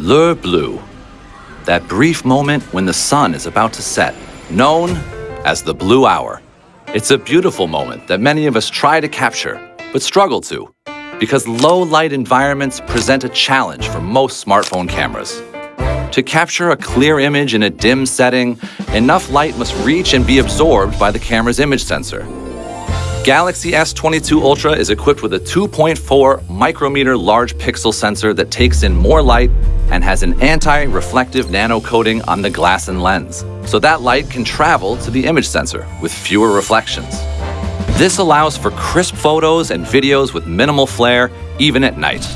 L'heure bleue, that brief moment when the sun is about to set, known as the blue hour. It's a beautiful moment that many of us try to capture, but struggle to, because low light environments present a challenge for most smartphone cameras. To capture a clear image in a dim setting, enough light must reach and be absorbed by the camera's image sensor. Galaxy S22 Ultra is equipped with a 2.4 micrometer large pixel sensor that takes in more light and has an anti-reflective nano coating on the glass and lens, so that light can travel to the image sensor with fewer reflections. This allows for crisp photos and videos with minimal flare, even at night.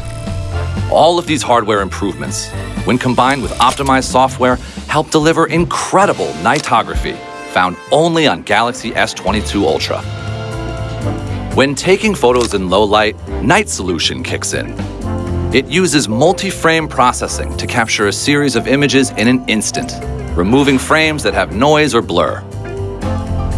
All of these hardware improvements, when combined with optimized software, help deliver incredible nightography found only on Galaxy S22 Ultra. When taking photos in low light, Night Solution kicks in. It uses multi-frame processing to capture a series of images in an instant, removing frames that have noise or blur.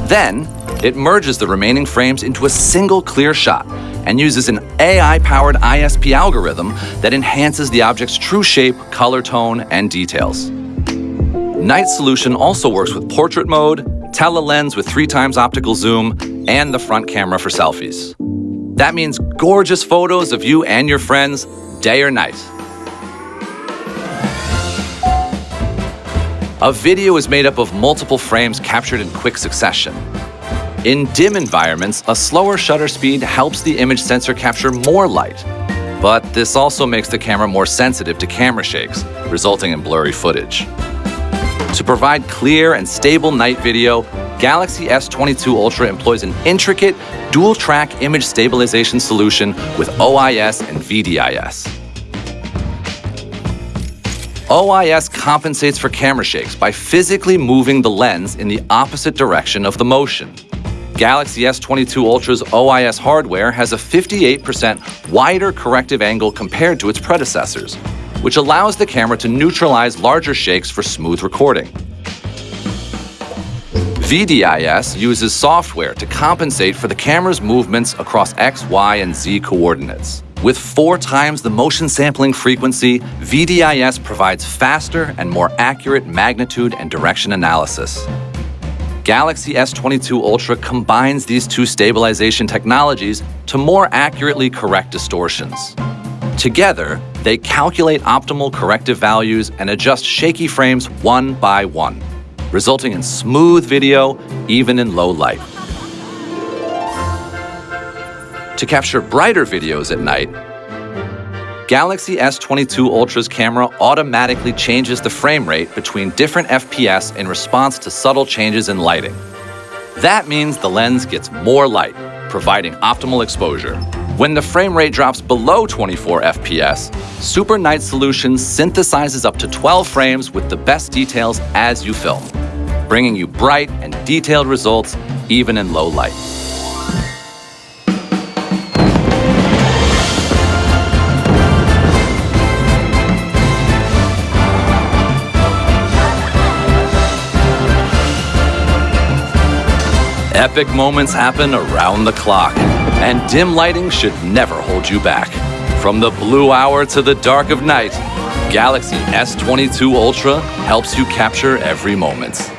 Then, it merges the remaining frames into a single clear shot and uses an AI-powered ISP algorithm that enhances the object's true shape, color tone, and details. Night Solution also works with portrait mode, telelens with three times optical zoom, and the front camera for selfies. That means gorgeous photos of you and your friends, day or night. A video is made up of multiple frames captured in quick succession. In dim environments, a slower shutter speed helps the image sensor capture more light. But this also makes the camera more sensitive to camera shakes, resulting in blurry footage. To provide clear and stable night video, Galaxy S22 Ultra employs an intricate dual-track image stabilization solution with OIS and VDIS. OIS compensates for camera shakes by physically moving the lens in the opposite direction of the motion. Galaxy S22 Ultra's OIS hardware has a 58% wider corrective angle compared to its predecessors, which allows the camera to neutralize larger shakes for smooth recording. VDIS uses software to compensate for the camera's movements across X, Y, and Z coordinates. With four times the motion sampling frequency, VDIS provides faster and more accurate magnitude and direction analysis. Galaxy S22 Ultra combines these two stabilization technologies to more accurately correct distortions. Together, they calculate optimal corrective values and adjust shaky frames one by one resulting in smooth video even in low light. To capture brighter videos at night, Galaxy S22 Ultra's camera automatically changes the frame rate between different FPS in response to subtle changes in lighting. That means the lens gets more light, providing optimal exposure. When the frame rate drops below 24 FPS, Super Night Solutions synthesizes up to 12 frames with the best details as you film bringing you bright and detailed results even in low light. Epic moments happen around the clock, and dim lighting should never hold you back. From the blue hour to the dark of night, Galaxy S22 Ultra helps you capture every moment.